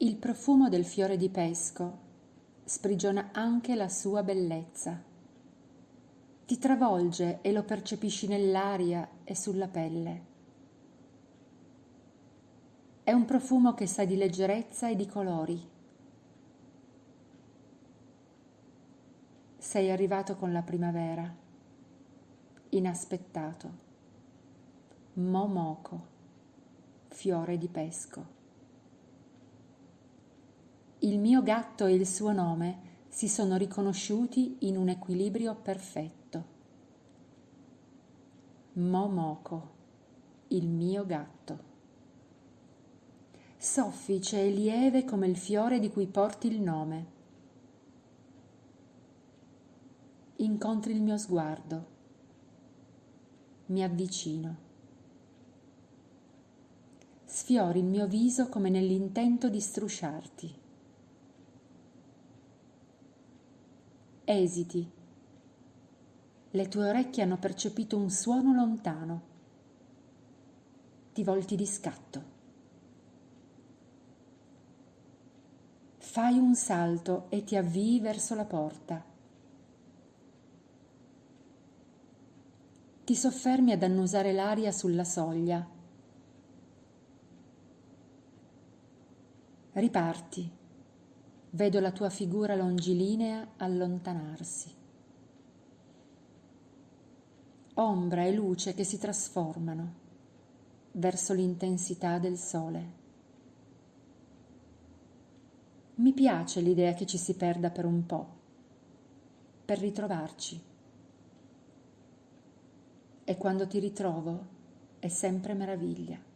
Il profumo del fiore di pesco sprigiona anche la sua bellezza. Ti travolge e lo percepisci nell'aria e sulla pelle. È un profumo che sa di leggerezza e di colori. Sei arrivato con la primavera, inaspettato. Momoko, fiore di pesco. Il mio gatto e il suo nome si sono riconosciuti in un equilibrio perfetto. Momoko, il mio gatto. Soffice e lieve come il fiore di cui porti il nome. Incontri il mio sguardo. Mi avvicino. Sfiori il mio viso come nell'intento di strusciarti. Esiti. Le tue orecchie hanno percepito un suono lontano. Ti volti di scatto. Fai un salto e ti avvii verso la porta. Ti soffermi ad annusare l'aria sulla soglia. Riparti Vedo la tua figura longilinea allontanarsi. Ombra e luce che si trasformano verso l'intensità del sole. Mi piace l'idea che ci si perda per un po', per ritrovarci. E quando ti ritrovo è sempre meraviglia.